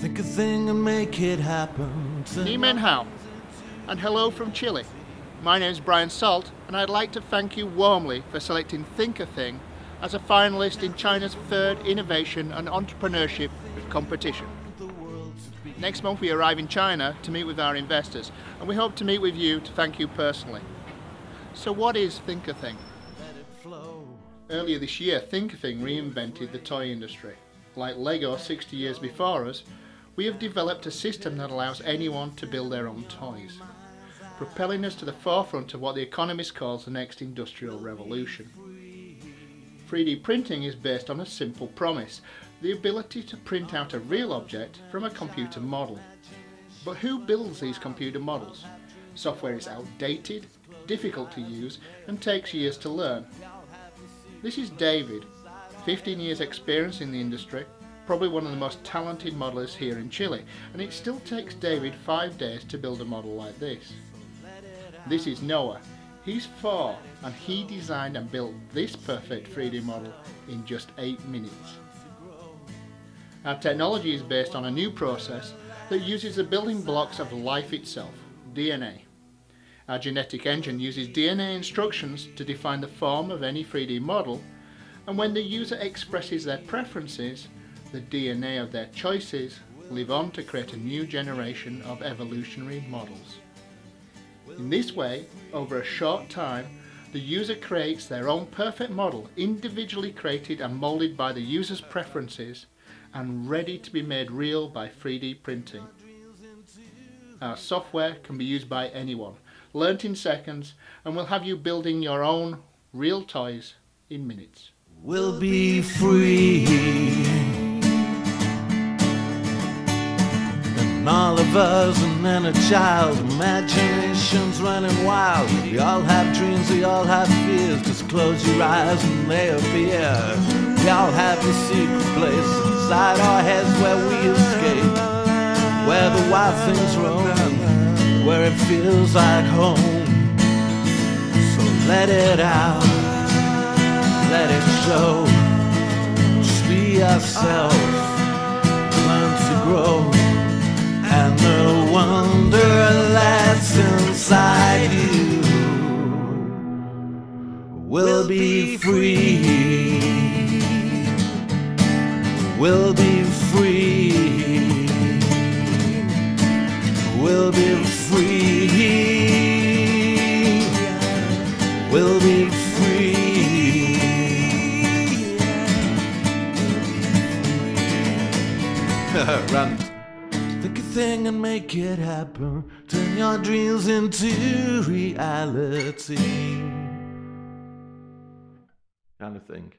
Think a thing and make it happen. Hao, and hello from Chile. My name is Brian Salt, and I'd like to thank you warmly for selecting Think a Thing as a finalist in China's third Innovation and Entrepreneurship competition. Next month we arrive in China to meet with our investors, and we hope to meet with you to thank you personally. So what is Think a Thing? Earlier this year, Think a Thing reinvented the toy industry. Like Lego 60 years before us, we have developed a system that allows anyone to build their own toys, propelling us to the forefront of what the economist calls the next industrial revolution. 3D printing is based on a simple promise, the ability to print out a real object from a computer model. But who builds these computer models? Software is outdated, difficult to use and takes years to learn. This is David, 15 years experience in the industry, probably one of the most talented modellers here in Chile, and it still takes David five days to build a model like this. This is Noah. He's four, and he designed and built this perfect 3D model in just eight minutes. Our technology is based on a new process that uses the building blocks of life itself, DNA. Our genetic engine uses DNA instructions to define the form of any 3D model and when the user expresses their preferences, the DNA of their choices live on to create a new generation of evolutionary models. In this way, over a short time, the user creates their own perfect model, individually created and moulded by the user's preferences and ready to be made real by 3D printing. Our software can be used by anyone, learnt in seconds, and will have you building your own real toys in minutes We'll be free. Us and then a child, imagination's running wild. We all have dreams, we all have fears. Just close your eyes and they appear. We all have a secret place inside our heads where we escape. Where the wild things roam, where it feels like home. So let it out let it show. Just be ourselves, will be free. Will be free. Will be free. Will be free. Run. Think a thing and make it happen. Turn your dreams into reality. Kind of thing.